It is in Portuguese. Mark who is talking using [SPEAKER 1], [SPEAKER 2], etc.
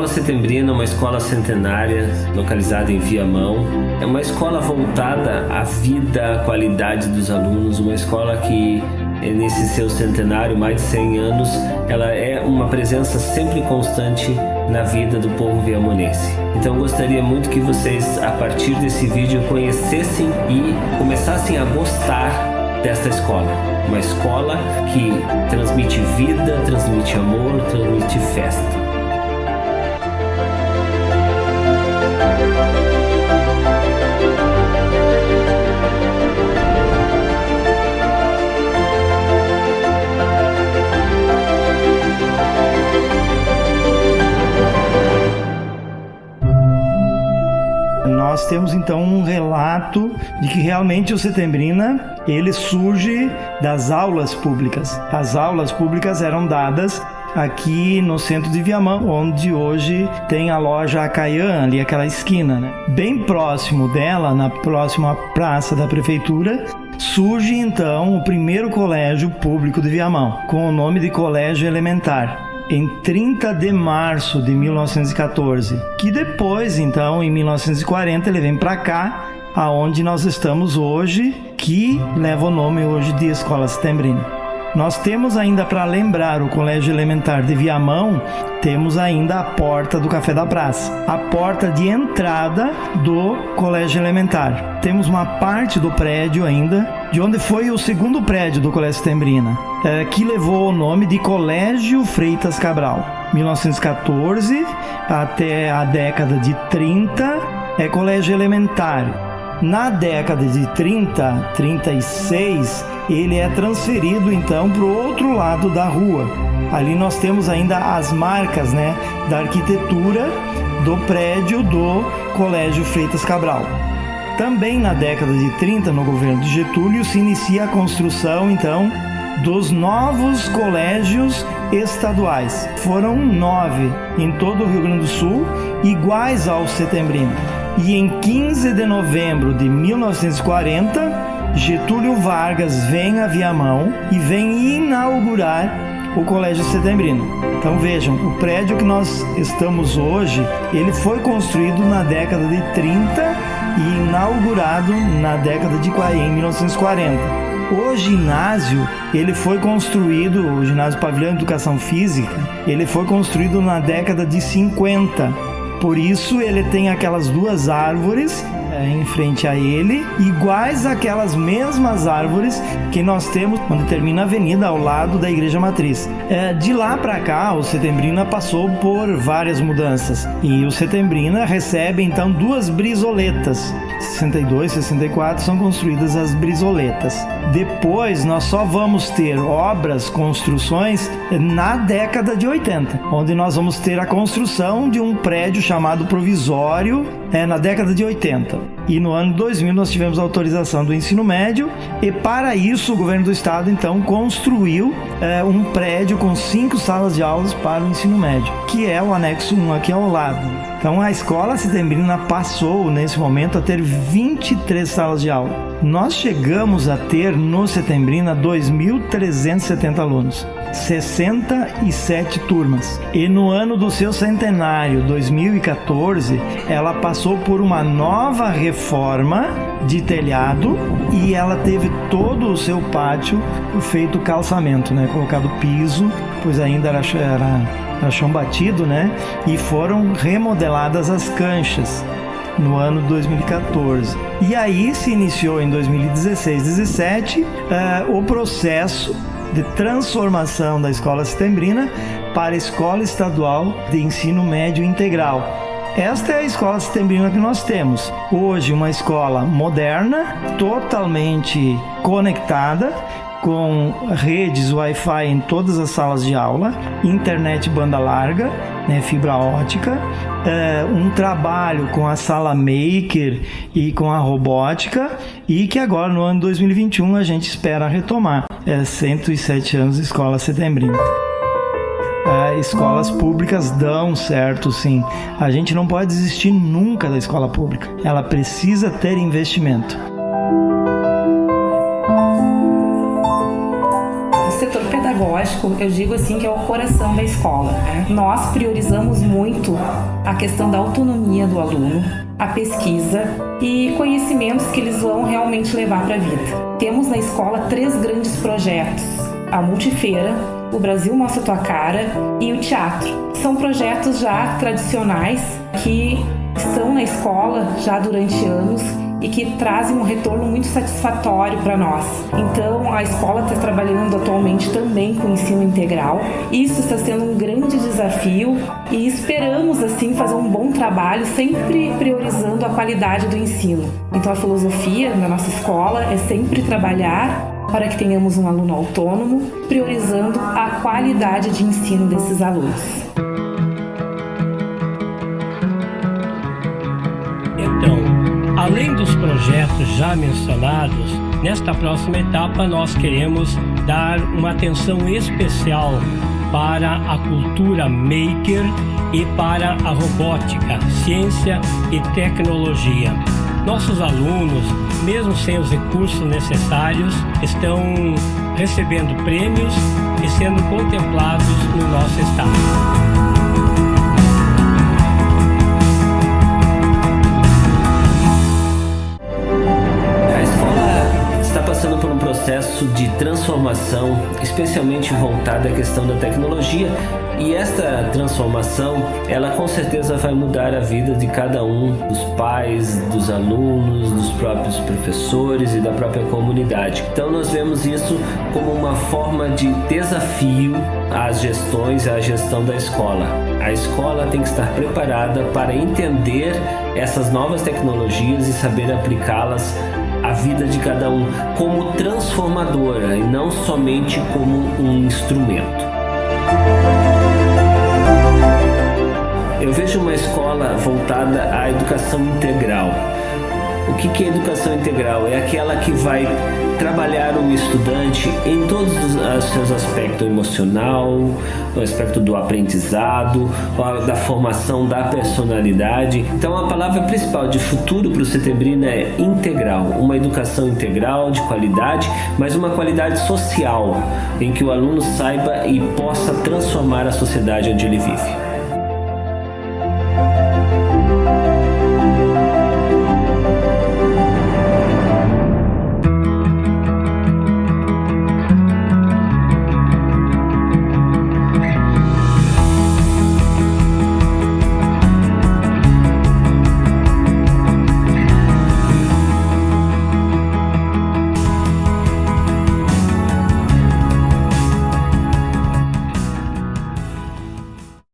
[SPEAKER 1] Escola Setembrina é uma escola centenária localizada em Viamão. É uma escola voltada à vida, à qualidade dos alunos, uma escola que nesse seu centenário, mais de 100 anos, ela é uma presença sempre constante na vida do povo viamonense. Então gostaria muito que vocês, a partir desse vídeo, conhecessem e começassem a gostar desta escola. Uma escola que transmite vida, transmite amor, transmite festa.
[SPEAKER 2] Relato de que realmente o Setembrina ele surge das aulas públicas. As aulas públicas eram dadas aqui no centro de Viamão, onde hoje tem a loja Acaian, ali aquela esquina, né? Bem próximo dela, na próxima praça da prefeitura, surge então o primeiro colégio público de Viamão, com o nome de Colégio Elementar em 30 de março de 1914, que depois, então, em 1940, ele vem para cá, aonde nós estamos hoje, que leva o nome hoje de Escola Setembrina. Nós temos ainda para lembrar o Colégio Elementar de Viamão, temos ainda a porta do Café da Praça, a porta de entrada do Colégio Elementar. Temos uma parte do prédio ainda, de onde foi o segundo prédio do Colégio Tembrina, é, que levou o nome de Colégio Freitas Cabral. 1914 até a década de 30 é Colégio Elementar. Na década de 30, 36, ele é transferido então para o outro lado da rua. Ali nós temos ainda as marcas né, da arquitetura do prédio do Colégio Freitas Cabral. Também na década de 30, no governo de Getúlio, se inicia a construção então dos novos colégios estaduais. Foram nove em todo o Rio Grande do Sul, iguais ao Setembrino. E em 15 de novembro de 1940, Getúlio Vargas vem a Viamão e vem inaugurar o Colégio Setembrino. Então vejam, o prédio que nós estamos hoje, ele foi construído na década de 30 e inaugurado na década de 40, em 1940. O ginásio, ele foi construído, o ginásio Pavilhão de Educação Física, ele foi construído na década de 50. Por isso ele tem aquelas duas árvores é, em frente a ele, iguais àquelas mesmas árvores que nós temos quando termina a avenida ao lado da Igreja Matriz. É, de lá para cá, o Setembrina passou por várias mudanças e o Setembrina recebe então duas brisoletas. 62, 64 são construídas as brisoletas. Depois nós só vamos ter obras, construções na década de 80, onde nós vamos ter a construção de um prédio chamado provisório é, na década de 80. E no ano 2000 nós tivemos a autorização do ensino médio e para isso o governo do estado então construiu é, um prédio com cinco salas de aulas para o ensino médio, que é o anexo 1 aqui ao lado. Então a escola setembrina passou nesse momento a ter 23 salas de aula. Nós chegamos a ter no Setembrina 2.370 alunos. 67 turmas. E no ano do seu centenário, 2014, ela passou por uma nova reforma de telhado e ela teve todo o seu pátio feito calçamento, né? Colocado piso, pois ainda era, era, era chão batido, né? E foram remodeladas as canchas no ano 2014. E aí se iniciou em 2016, 17 uh, o processo de transformação da escola setembrina para a escola estadual de ensino médio integral. Esta é a escola setembrina que nós temos. Hoje, uma escola moderna, totalmente conectada, com redes Wi-Fi em todas as salas de aula, internet banda larga, né, fibra ótica, é, um trabalho com a sala maker e com a robótica e que agora no ano 2021 a gente espera retomar. É 107 anos de escola setembrina. É, escolas públicas dão certo, sim. A gente não pode desistir nunca da escola pública. Ela precisa ter investimento.
[SPEAKER 3] Pedagógico, eu digo assim que é o coração da escola. Né? Nós priorizamos muito a questão da autonomia do aluno, a pesquisa e conhecimentos que eles vão realmente levar para a vida. Temos na escola três grandes projetos: a multifeira, o Brasil Mostra Tua Cara e o teatro. São projetos já tradicionais que estão na escola já durante anos e que trazem um retorno muito satisfatório para nós. Então, a escola está trabalhando atualmente também com ensino integral. Isso está sendo um grande desafio e esperamos assim fazer um bom trabalho, sempre priorizando a qualidade do ensino. Então, a filosofia na nossa escola é sempre trabalhar para que tenhamos um aluno autônomo, priorizando a qualidade de ensino desses alunos.
[SPEAKER 4] Além dos projetos já mencionados, nesta próxima etapa nós queremos dar uma atenção especial para a cultura maker e para a robótica, ciência e tecnologia. Nossos alunos, mesmo sem os recursos necessários, estão recebendo prêmios e sendo contemplados no nosso estado.
[SPEAKER 1] Processo de transformação, especialmente voltada à questão da tecnologia, e esta transformação, ela com certeza vai mudar a vida de cada um, dos pais, dos alunos, dos próprios professores e da própria comunidade. Então nós vemos isso como uma forma de desafio às gestões, à gestão da escola. A escola tem que estar preparada para entender essas novas tecnologias e saber aplicá-las a vida de cada um como transformadora e não somente como um instrumento. Eu vejo uma escola voltada à educação integral. O que é educação integral? É aquela que vai trabalhar o estudante em todos os seus aspectos emocional, o aspecto do aprendizado, da formação da personalidade. Então a palavra principal de futuro para o Setembrina é integral, uma educação integral de qualidade, mas uma qualidade social, em que o aluno saiba e possa transformar a sociedade onde ele vive.